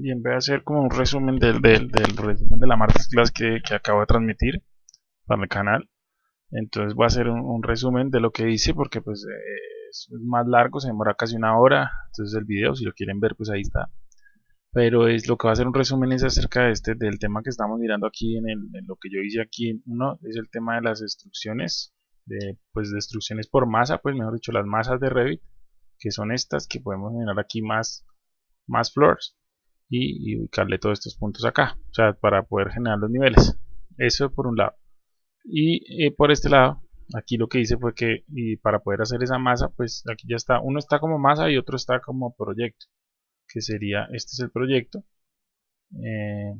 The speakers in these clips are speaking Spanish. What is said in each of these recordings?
Bien, voy a hacer como un resumen del, del, resumen de la masterclass que, que acabo de transmitir para el canal. Entonces voy a hacer un, resumen de lo que hice porque pues es más largo, se demora casi una hora. Entonces el video, si lo quieren ver, pues ahí está. Pero es lo que va a hacer un resumen es acerca de este, del tema que estamos mirando aquí en, el, lo que yo hice aquí. Uno es el tema de las instrucciones, de, pues de instrucciones por masa, pues mejor dicho, las masas de Revit, que son estas que podemos generar aquí más, más floors y, ubicarle todos estos puntos acá, o sea, para poder generar los niveles. Eso por un lado. Y eh, por este lado, aquí lo que hice fue que y para poder hacer esa masa, pues aquí ya está, uno está como masa y otro está como proyecto, que sería, este es el proyecto, eh,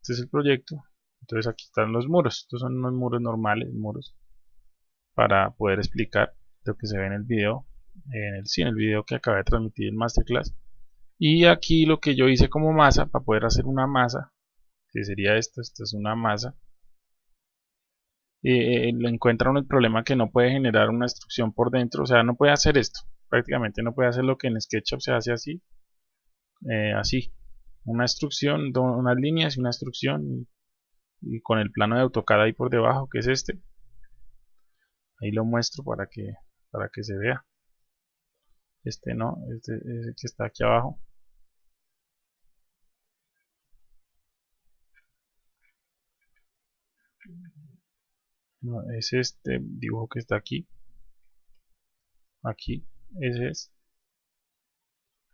este es el proyecto, entonces aquí están los muros, estos son unos muros normales, muros, para poder explicar lo que se ve en el video, en el, sí, en el video que acabé de transmitir en Masterclass, y aquí lo que yo hice como masa para poder hacer una masa que sería esto, esta es una masa eh, le encuentran el problema que no puede generar una instrucción por dentro o sea no puede hacer esto prácticamente no puede hacer lo que en SketchUp se hace así eh, así una instrucción, unas líneas y una instrucción y, con el plano de AutoCAD ahí por debajo que es este. Ahí lo muestro para que para que se vea. Este no, este, este que está aquí abajo es este dibujo que está aquí. Aquí ese es.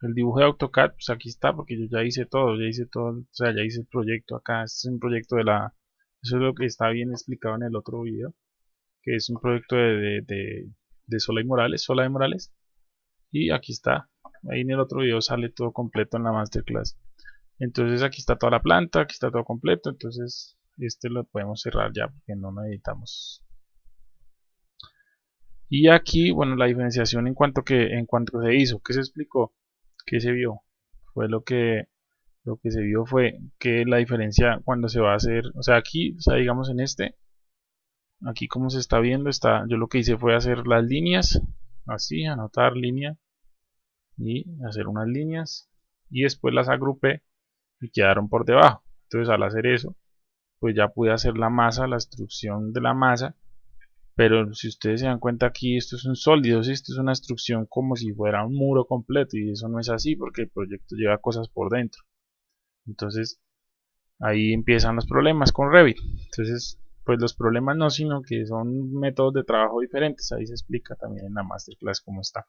El dibujo de AutoCAD pues aquí está porque yo ya hice todo ya hice todo o sea ya hice el proyecto acá. Este es un proyecto de la eso es lo que está bien explicado en el otro video que es un proyecto de, de, de, Sola y Morales Sola de Morales. Y aquí está. Ahí en el otro video sale todo completo en la masterclass. Entonces aquí está toda la planta aquí está todo completo. Entonces este lo podemos cerrar ya porque no necesitamos. Y aquí bueno la diferenciación en cuanto que en cuanto se hizo que se explicó que se vio fue lo que lo que se vio fue que la diferencia cuando se va a hacer o sea aquí digamos en este aquí como se está viendo está yo lo que hice fue hacer las líneas así anotar línea y hacer unas líneas y después las agrupé y quedaron por debajo. Entonces al hacer eso pues ya pude hacer la masa, la instrucción de la masa. Pero si ustedes se dan cuenta aquí esto es un sólido, esto es una instrucción como si fuera un muro completo y eso no es así porque el proyecto lleva cosas por dentro. Entonces ahí empiezan los problemas con Revit. Entonces pues los problemas no sino que son métodos de trabajo diferentes. Ahí se explica también en la masterclass cómo está.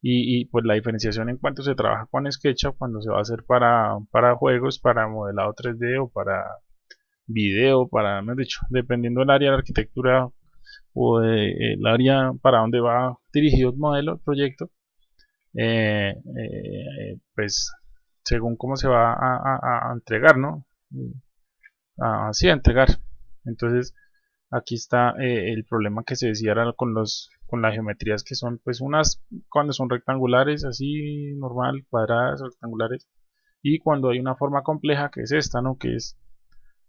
Y, pues la diferenciación en cuanto se trabaja con SketchUp cuando se va a hacer para, para juegos, para modelado 3D o para video, para, mejor dicho, dependiendo del área de arquitectura o del área para donde va dirigido el modelo, el proyecto, eh, eh, pues según cómo se va a, entregar, ¿no? Así a entregar. Entonces, aquí está eh, el problema que se decía con los con las geometrías que son pues unas cuando son rectangulares así normal cuadradas rectangulares y cuando hay una forma compleja que es esta no que es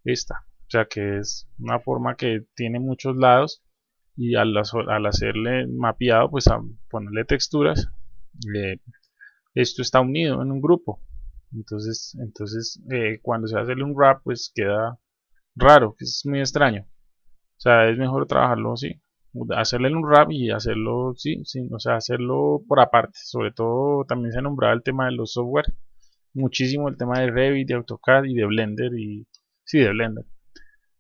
esta o sea que es una forma que tiene muchos lados y al, hacerle mapeado pues a ponerle texturas esto está unido en un grupo. Entonces entonces eh, cuando se hace un wrap pues queda raro que es muy extraño. O sea es mejor trabajarlo así hacerle un wrap y hacerlo sí, sí o sea hacerlo por aparte. Sobre todo también se nombraba el tema de los software muchísimo el tema de Revit de AutoCAD y de Blender y sí de Blender.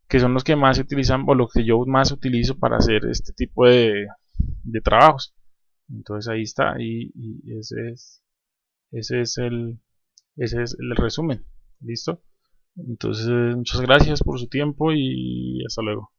Que son los que más se utilizan o los que yo más utilizo para hacer este tipo de, de trabajos. Entonces ahí está y, y, ese es ese es el ese es el resumen. Listo entonces muchas gracias por su tiempo y hasta luego